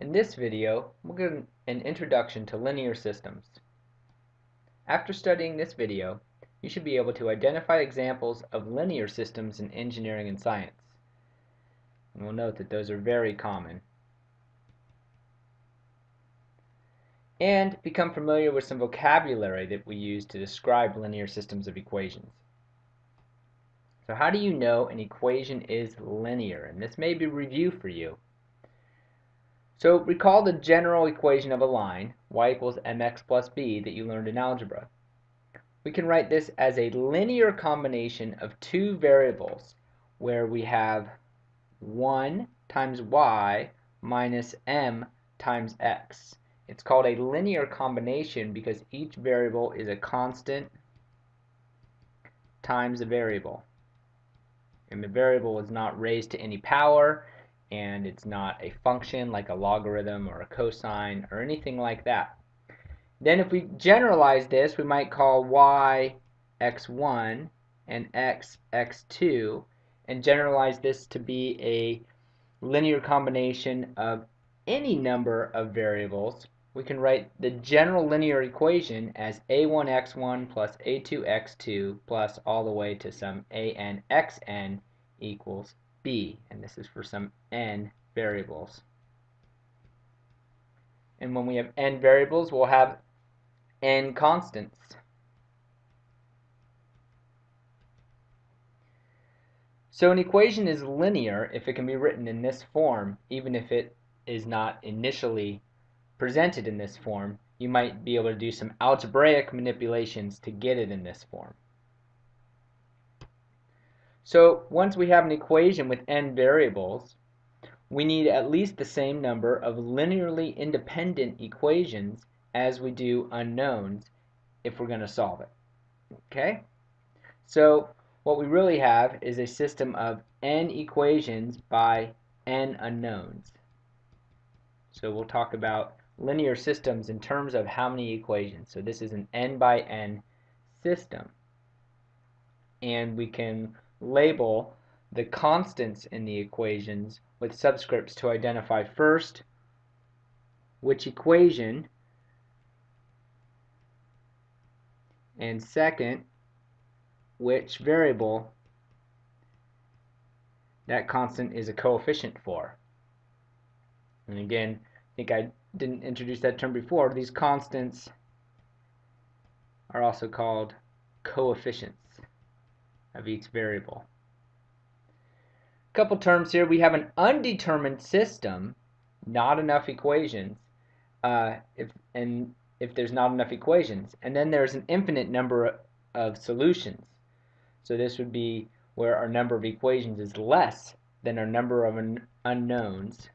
In this video, we'll get an introduction to linear systems. After studying this video, you should be able to identify examples of linear systems in engineering and science. And we'll note that those are very common. And become familiar with some vocabulary that we use to describe linear systems of equations. So how do you know an equation is linear? And this may be review for you. So recall the general equation of a line, y equals mx plus b, that you learned in algebra. We can write this as a linear combination of two variables where we have 1 times y minus m times x. It's called a linear combination because each variable is a constant times a variable. And the variable is not raised to any power and it's not a function like a logarithm or a cosine or anything like that. Then if we generalize this, we might call y x1 and x x2 and generalize this to be a linear combination of any number of variables. We can write the general linear equation as a1x1 plus a2x2 plus all the way to some an xn equals b, and this is for some n variables. And when we have n variables, we'll have n constants. So an equation is linear if it can be written in this form, even if it is not initially presented in this form. You might be able to do some algebraic manipulations to get it in this form. So once we have an equation with n variables, we need at least the same number of linearly independent equations as we do unknowns if we're going to solve it. Okay? So what we really have is a system of n equations by n unknowns. So we'll talk about linear systems in terms of how many equations. So this is an n by n system. And we can label the constants in the equations with subscripts to identify first which equation and second which variable that constant is a coefficient for. And again, I think I didn't introduce that term before. These constants are also called coefficients of each variable. A couple terms here. We have an undetermined system, not enough equations, uh, if and if there's not enough equations. And then there's an infinite number of solutions. So this would be where our number of equations is less than our number of un unknowns.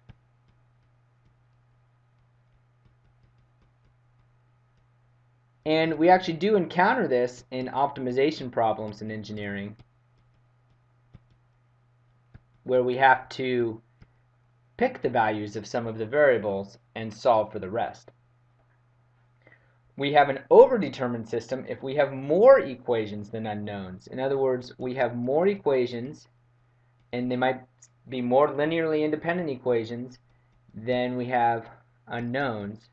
And we actually do encounter this in optimization problems in engineering where we have to pick the values of some of the variables and solve for the rest. We have an overdetermined system if we have more equations than unknowns. In other words, we have more equations and they might be more linearly independent equations than we have unknowns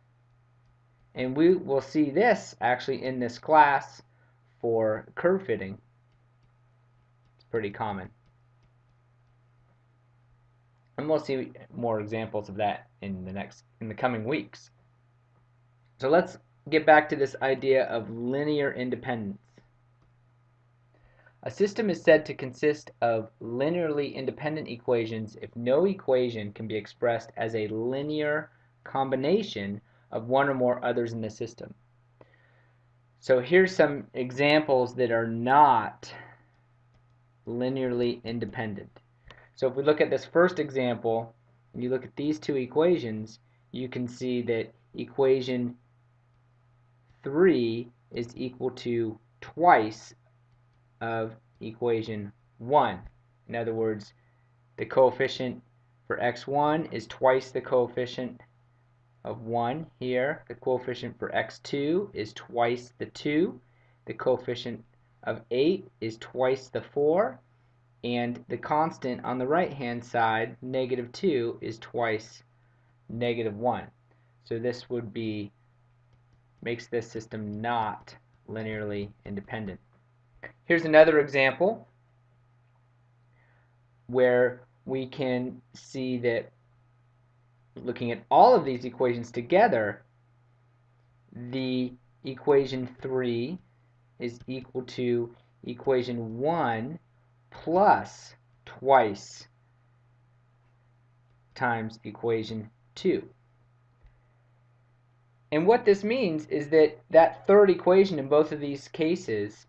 and we will see this actually in this class for curve fitting. It's pretty common. And we'll see more examples of that in the next in the coming weeks. So let's get back to this idea of linear independence. A system is said to consist of linearly independent equations if no equation can be expressed as a linear combination of one or more others in the system. So here's some examples that are not linearly independent. So if we look at this first example, and you look at these two equations, you can see that equation 3 is equal to twice of equation 1. In other words, the coefficient for x1 is twice the coefficient of 1 here. The coefficient for x2 is twice the 2. The coefficient of 8 is twice the 4. And the constant on the right hand side, negative 2, is twice negative 1. So this would be, makes this system not linearly independent. Here's another example where we can see that looking at all of these equations together, the equation 3 is equal to equation 1 plus twice times equation 2. And what this means is that that third equation in both of these cases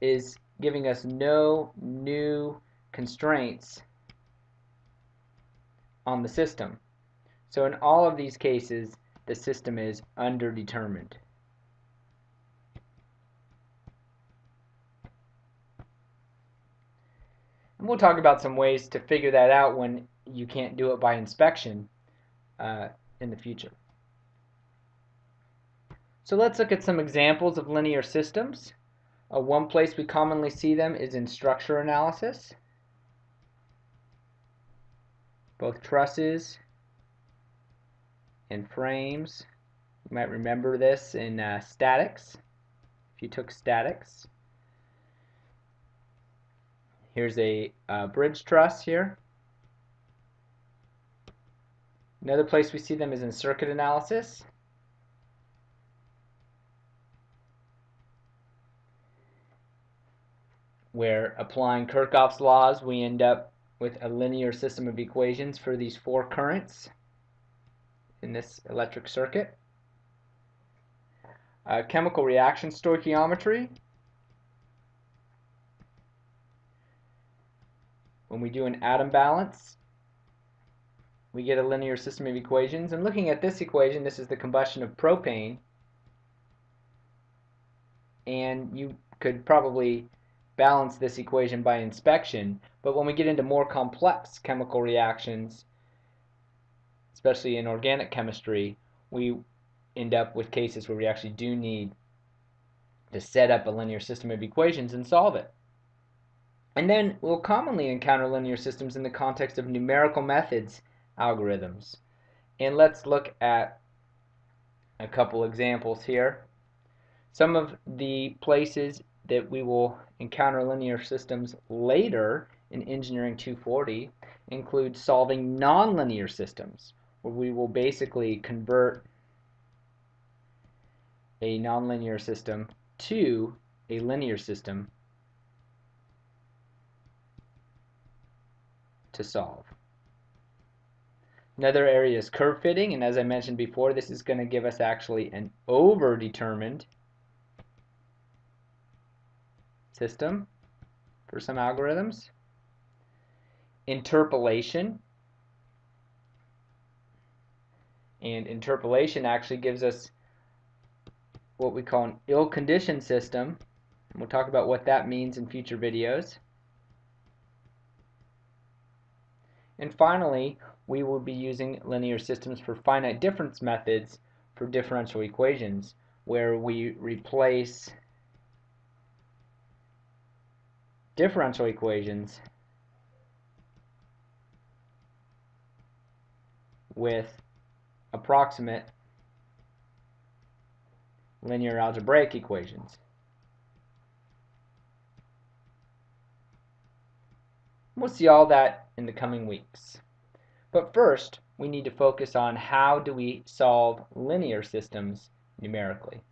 is giving us no new constraints on the system. So in all of these cases, the system is underdetermined. And we'll talk about some ways to figure that out when you can't do it by inspection uh, in the future. So let's look at some examples of linear systems. Uh, one place we commonly see them is in structure analysis. Both trusses and frames. You might remember this in uh, statics, if you took statics. Here's a uh, bridge truss here. Another place we see them is in circuit analysis. Where applying Kirchhoff's laws, we end up with a linear system of equations for these four currents in this electric circuit. Uh, chemical reaction stoichiometry, When we do an atom balance, we get a linear system of equations. And looking at this equation, this is the combustion of propane. And you could probably balance this equation by inspection. But when we get into more complex chemical reactions, especially in organic chemistry, we end up with cases where we actually do need to set up a linear system of equations and solve it. And then we'll commonly encounter linear systems in the context of numerical methods algorithms. And let's look at a couple examples here. Some of the places that we will encounter linear systems later in Engineering 240 include solving nonlinear systems, where we will basically convert a nonlinear system to a linear system to solve. Another area is curve fitting, and as I mentioned before, this is going to give us actually an over-determined system for some algorithms. Interpolation. And interpolation actually gives us what we call an ill-conditioned system. And We'll talk about what that means in future videos. And finally, we will be using linear systems for finite difference methods for differential equations, where we replace differential equations with approximate linear algebraic equations. We'll see all that in the coming weeks. But first, we need to focus on how do we solve linear systems numerically.